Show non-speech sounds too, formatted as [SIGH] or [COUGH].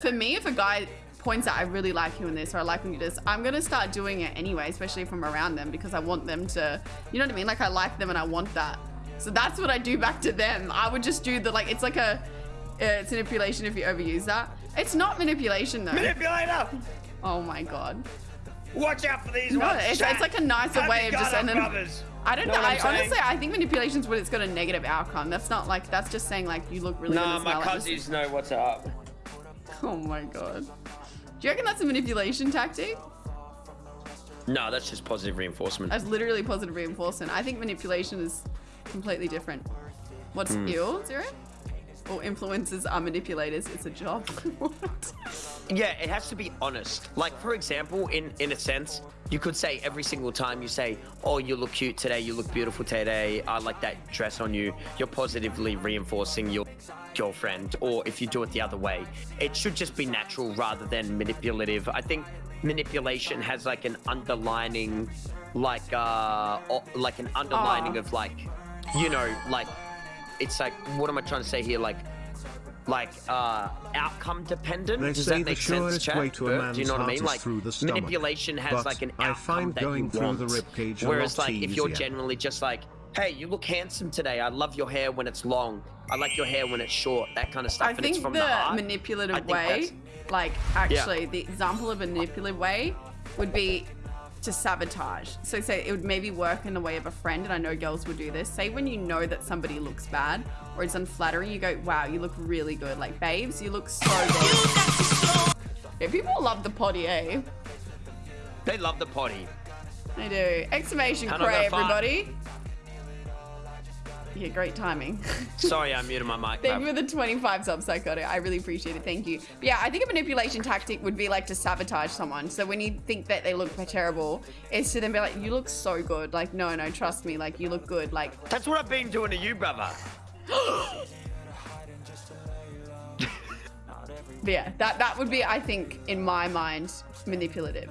For me, if a guy points out I really like you in this or I like when you do this, I'm gonna start doing it anyway, especially if I'm around them because I want them to, you know what I mean? Like I like them and I want that. So that's what I do back to them. I would just do the like, it's like a, uh, it's manipulation if you overuse that. It's not manipulation though. Manipulator! Oh my god. Watch out for these No, ones. it's, it's like a nicer Have way of just and then? I don't Know know. I honestly I think manipulation's when it's got a negative outcome. That's not like that's just saying like you look really good Nah, my well. Like, this- cousins know what's up. [LAUGHS] Oh my god. Do you reckon that's a manipulation tactic? No, that's just positive reinforcement. That's literally positive reinforcement. I think manipulation is completely different. What's Hmm. ill, Zero? Or influencers are manipulators. It's a job. [LAUGHS] what? Yeah, it has to be honest. Like, for example, in, in a sense, you could say every single time you say, oh, you look cute today, you look beautiful today, I like that dress on you, you're positively reinforcing your girlfriend. Or if you do it the other way, it should just be natural rather than manipulative. I think manipulation has like an underlining, like, uh, like an underlining Aw. of like, you know, like, it's like, what am I trying to say here? Like, like uh outcome dependent? They does say that make sense surest chat? way to a man's do you know what i mean? like stomach. manipulation has like an I outcome find that going you through want. the ribcage a whereas lot like if you're easier. generally just like hey you look handsome today. I love your hair when it's long. I like your hair when it's short. That kind of stuff I and it's think from the the, heart. manipulative way, like actually, the example of a manipulative way would be to sabotage. So say it would maybe work in the way of a friend, and I know girls would do this. Say when you know that somebody looks bad or it's unflattering, you go, "Wow, you look really good." Like, babes, you look so good. Yeah, people love the potty, eh? they love the potty They do. Exclamation cray, everybody. Yeah, great timing. [LAUGHS] sorry i muted my mic Thank you for the 25 subs, Psychotic. I really appreciate it. Thank you. But yeah, I think a manipulation tactic would be like to sabotage someone. So when you think that they look terrible, it's to then be like, you look so good. Like, no, no, trust me. Like, you look good. Like, that's what i've been doing to you brother [GASPS] [LAUGHS] but yeah, that, that would be, I think, in my mind, manipulative.